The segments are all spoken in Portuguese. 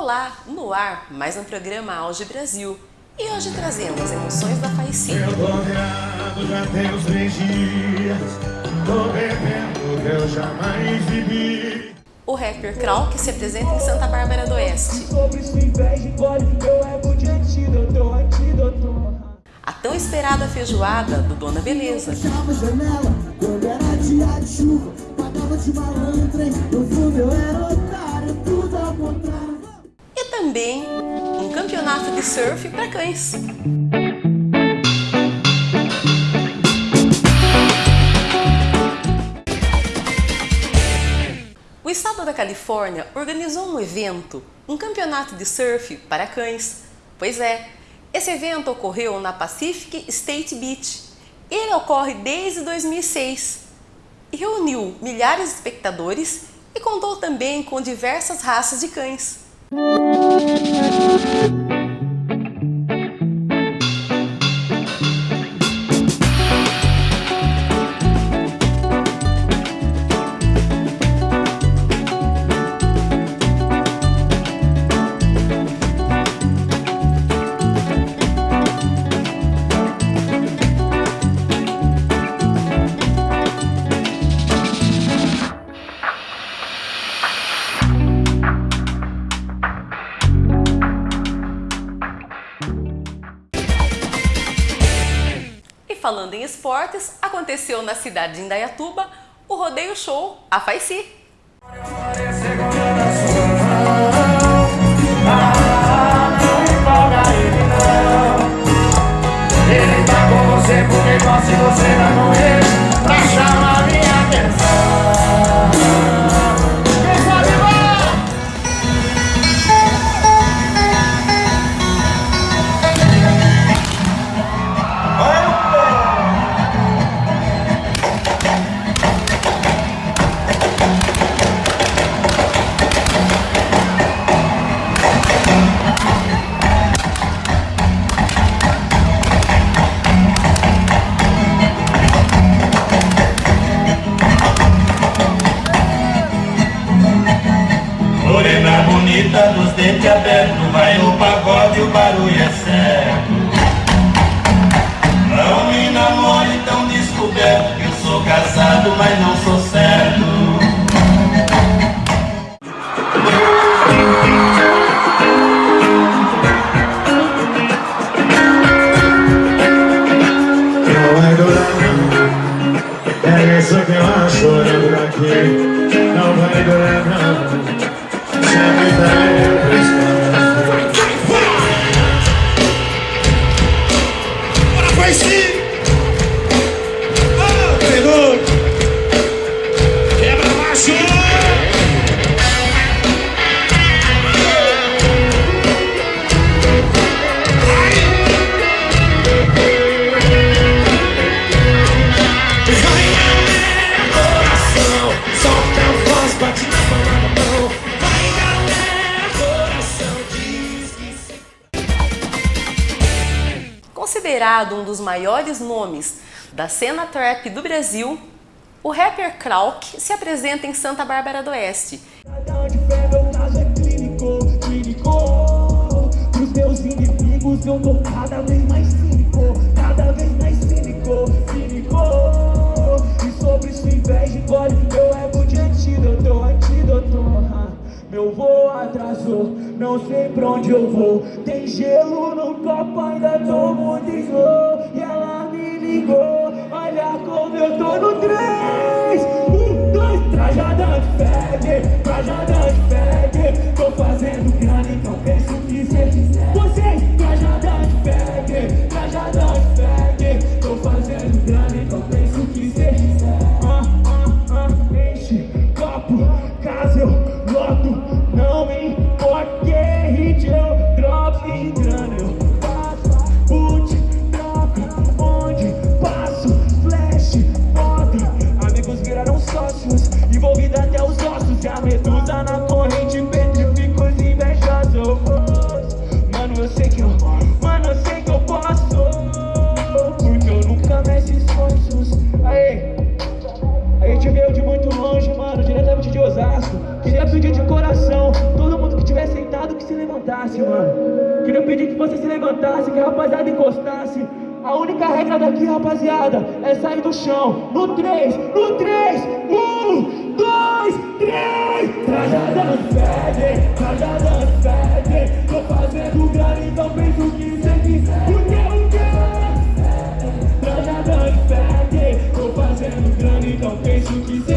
Olá, no ar, mais um programa Auge Brasil. E hoje trazemos emoções da Faici. Eu tô virado já tem uns três dias Tô bebendo que eu jamais vivi O rapper Krau, que se apresenta em Santa Bárbara do Oeste. A tão esperada feijoada do Dona Beleza. Fechava a janela quando era dia de chuva Pagava de malandro, hein? No fundo eu era otário, tudo ao contrário também um campeonato de surf para cães. O estado da Califórnia organizou um evento, um campeonato de surf para cães. Pois é, esse evento ocorreu na Pacific State Beach. Ele ocorre desde 2006 e reuniu milhares de espectadores e contou também com diversas raças de cães. E falando em esportes, aconteceu na cidade de Indaiatuba o rodeio show A Faici. Ele tá com você porque gosta e você Considerado um dos maiores nomes da cena trap do Brasil, o rapper Krauk se apresenta em Santa Bárbara do Oeste. Meu voo atrasou, não sei pra onde eu vou Tem gelo no copo, ainda muito slow E ela me ligou, olha como eu tô no três Um, dois, trajada de fag, trajada de fag Tô fazendo grana, então penso que cê quiser Vocês, trajada de fag, trajada de fag Tô fazendo grana, então penso que cê quiser ah, ah, ah, Enche, copo, caso eu loto Não levantasse, mano. Queria pedir que você se levantasse, que a rapaziada encostasse. A única regra daqui, rapaziada, é sair do chão. No 3, no 3, 1, 2, 3. Trajada fede, trajada fede. Tô fazendo grana, então penso que você quiser. O que, o que? Trajada fede. Tô fazendo grana, então penso o que você.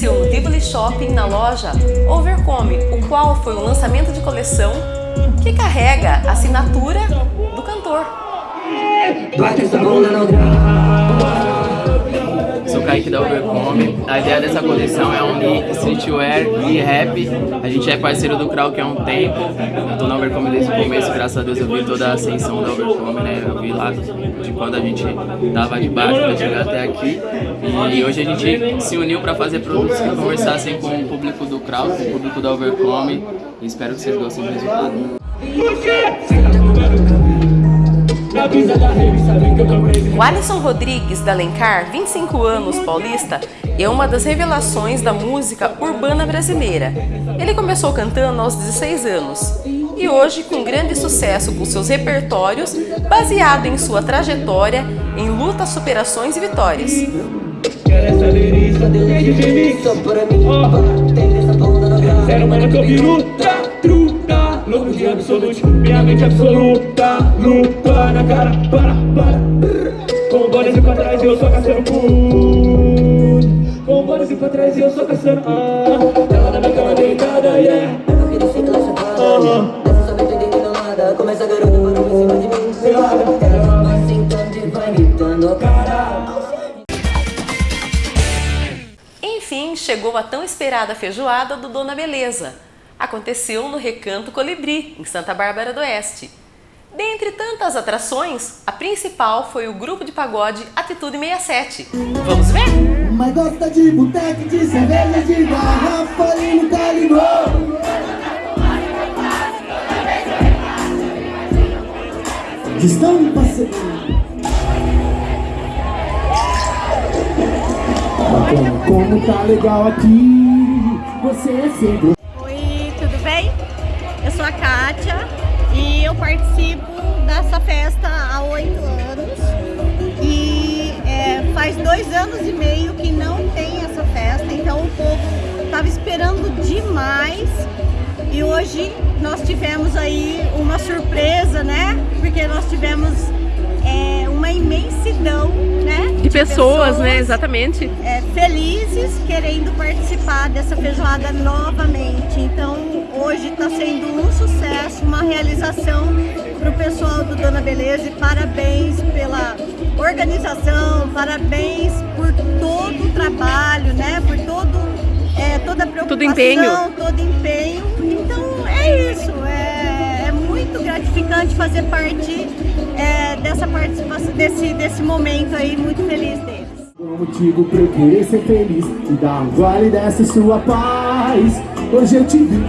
Aconteceu no Shopping, na loja Overcome, o qual foi um lançamento de coleção que carrega a assinatura do cantor. Kaique da Overcome. A ideia dessa coleção é unir streetwear e rap. A gente é parceiro do Krau que há um tempo. Eu tô na Overcome desde o começo, graças a Deus eu vi toda a ascensão da Overcome, né? Eu vi lá de quando a gente tava de baixo pra chegar até aqui. E hoje a gente se uniu pra fazer produtos que conversassem com o público do Krau, com o público da Overcome. E espero que vocês gostem do resultado. O Alisson Rodrigues da Alencar, 25 anos, paulista, é uma das revelações da música urbana brasileira. Ele começou cantando aos 16 anos e hoje com grande sucesso com seus repertórios baseado em sua trajetória em lutas, superações e vitórias. Quer Louco de absolute, minha mente absoluta Luta na cara, para, para. Com bolas e pra trás eu só caçando cu. Com bolas e pra trás eu só caçando ah. Ela na minha cama deitada, yeah. Eu queria ser classe Aham. Dessa só não entendendo nada. Começa a garota parou em cima de mim. Pelada. Ela vai sentando e vai gritando Cara, Enfim, chegou a tão esperada feijoada do Dona Beleza. Aconteceu no Recanto Colibri, em Santa Bárbara do Oeste. Dentre tantas atrações, a principal foi o grupo de pagode Atitude 67. Vamos ver? Mas gosta de boteco, de cerveja, de garrafa e nunca ligou Distão parceiro Bacana, como tá legal aqui Você é sempre sou a Kátia e eu participo dessa festa há oito anos. E é, faz dois anos e meio que não tem essa festa, então o povo estava esperando demais. E hoje nós tivemos aí uma surpresa, né? Porque nós tivemos uma imensidão, né? De pessoas, né? Exatamente. é, felizes querendo participar dessa feijoada novamente. Então hoje está sendo um sucesso, uma realização para o pessoal do Dona Beleza e parabéns pela organização, parabéns por todo o trabalho, né? Por todo, é, toda a preocupação, empenho. todo empenho. Então é isso, é, é muito gratificante fazer parte é, dessa participação, desse, desse momento aí, muito feliz deles. Um motivo pra eu querer ser feliz E dar um gole dessa sua paz. Hoje eu te vi.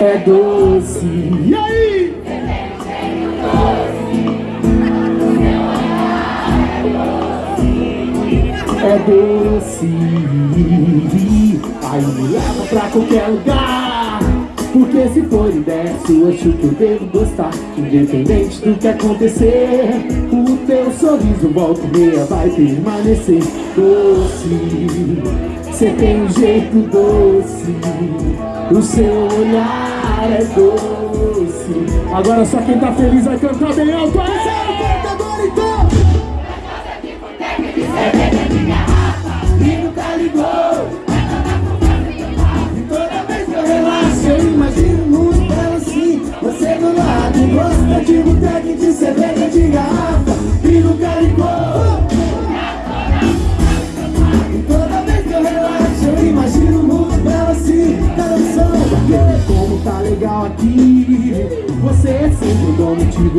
É doce. E aí? É doce. Aí me leva pra qualquer lugar porque se for ideia sua, acho que eu devo gostar Independente do que acontecer. O teu sorriso volta e meia vai permanecer Doce. Cê tem um jeito doce O seu olhar é doce. Agora só quem tá feliz vai cantar bem alto. Aí, sério, canta agora então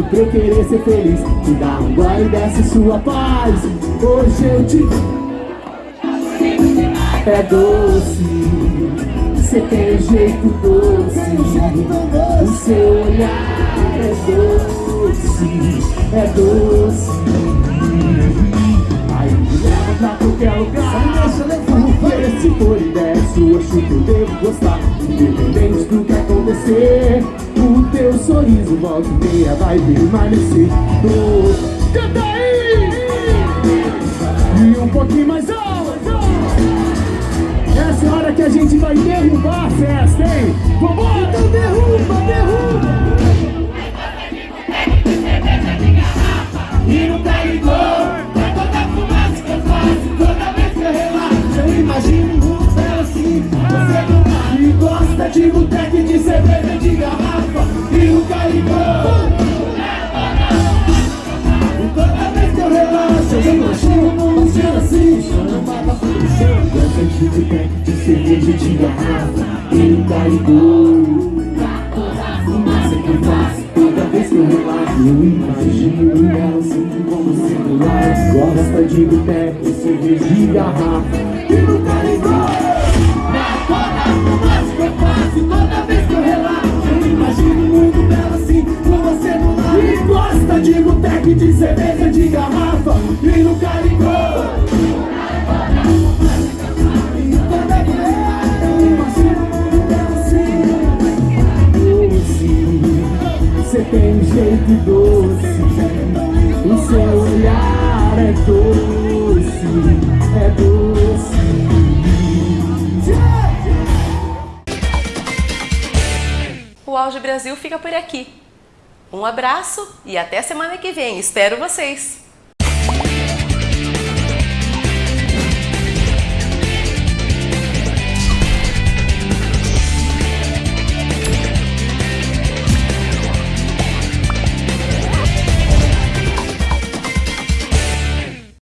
pra eu querer ser feliz. Me dá um gole dessa sua paz. Hoje eu te é doce, você tem um jeito doce, o seu olhar é doce, é doce. Aí me leva pra qualquer lugar, oferecer se for ideia sua, acho que eu devo gostar. Independente do que acontecer O sorriso volta e meia vai permanecer oh, Canta aí! E um pouquinho mais alto Essa é a hora que a gente vai derrubar a festa, hein? Vambora! Então derruba, derruba! E não tá ligou É toda fumaça que eu faço Toda vez que eu relaxo Eu imagino um mundo assim Você não tá e gosta de boteco Eu imagino ela sempre como celular Gosta de boteco, cerveja de garrafa O Auge Brasil fica por aqui. Um abraço e até semana que vem. Espero vocês!